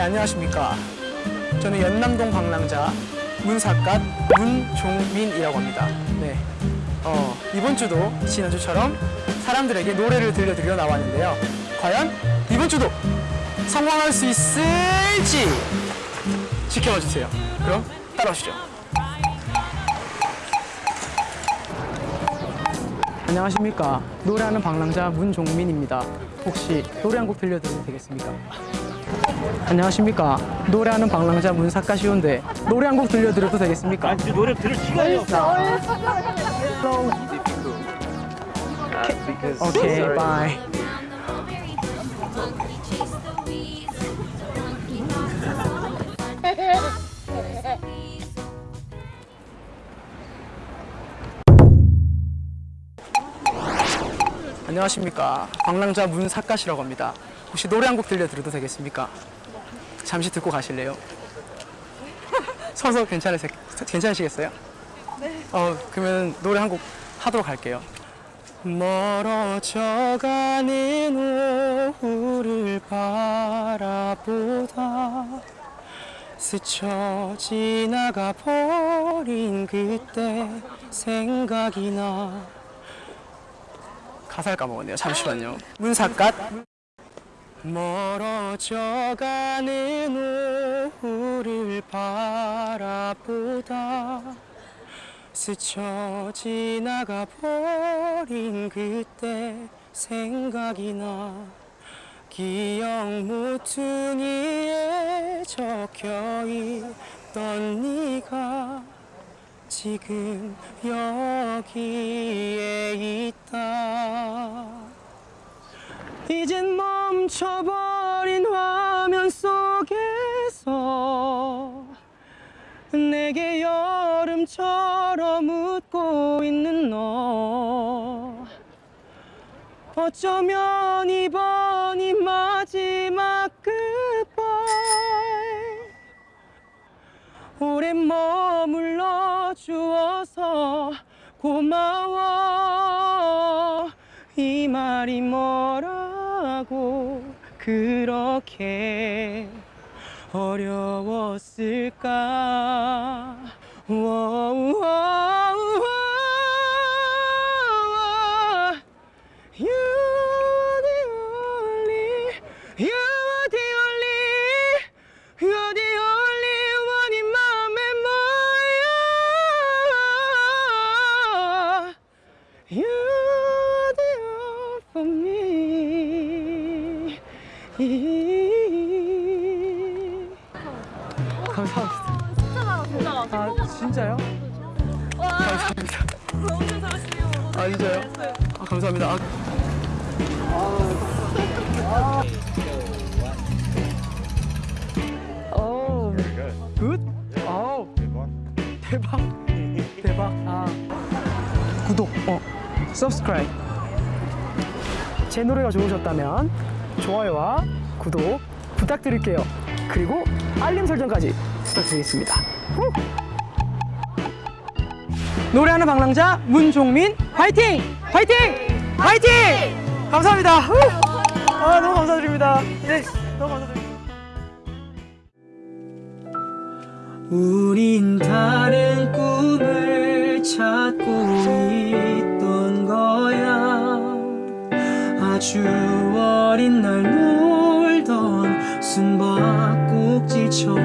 네, 안녕하십니까. 저는 연남동 방랑자 문사갓 문종민이라고 합니다. 네. 어, 이번 주도 지난주처럼 사람들에게 노래를 들려드리러 나왔는데요. 과연 이번 주도 성공할 수 있을지 지켜봐 주세요. 그럼 따라오시죠. 안녕하십니까. 노래하는 방랑자 문종민입니다. 혹시 노래 한 곡 들려드려도 되겠습니까? 안녕하십니까. 노래하는 방랑자 문사카 시온데 노래 한 곡 들려드려도 되겠습니까? 아니 노래 들을 시간이 없어. 오케이, 바이. 안녕하십니까. 방랑자 문사카시라고 합니다. 혹시 노래 한 곡 들려드려도 되겠습니까? 잠시 듣고 가실래요? 서서 괜찮으세, 괜찮으시겠어요? 네. 어, 그러면 노래 한 곡 하도록 할게요. 멀어져가는 오후를 바라보다 스쳐 지나가 버린 그때 생각이 나 가사를 까먹었네요 잠시만요 문삿갓 멀어져가는 오후를 바라보다 스쳐 지나가 버린 그때 생각이 나 기억 모퉁이에 적혀 있던 네가 지금 여기에 있다 이젠 멈춰버린 화면 속에서 내게 여름처럼 웃고 있는 너. 어쩌면 이번이 마지막 끝발 오랜 머물러 주어서 고마워. 이 말이 뭐라고 그렇게 어려웠을까 감사합니다 진짜 진짜. 아 진짜요? 와, 감사합니다 잘하시네요. 아 진짜요? 아 감사합니다 아, 오, good? 오, 대박 대박 아 구독 어 subscribe 제 노래가 좋으셨다면 좋아요와 구독 부탁드릴게요 그리고 알림 설정까지 부탁드리겠습니다 후! 노래하는 방랑자 문종민 화이팅! 화이팅! 화이팅! 감사합니다 후! 아 너무 감사드립니다 네 너무 감사드립니다 우린 다른 꿈을 찾 아주 어린 날 놀던 숨바꼭질처럼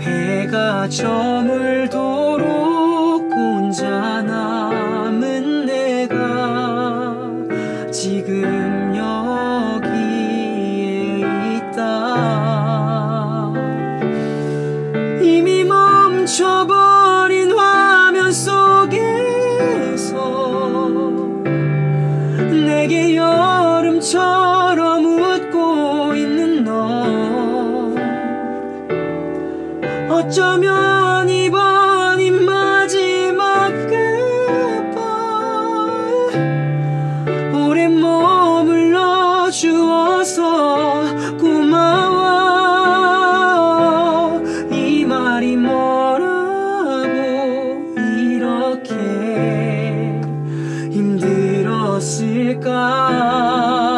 해가 저물도록 내게 여름처럼 웃고 있는 너. 어쩌면 música.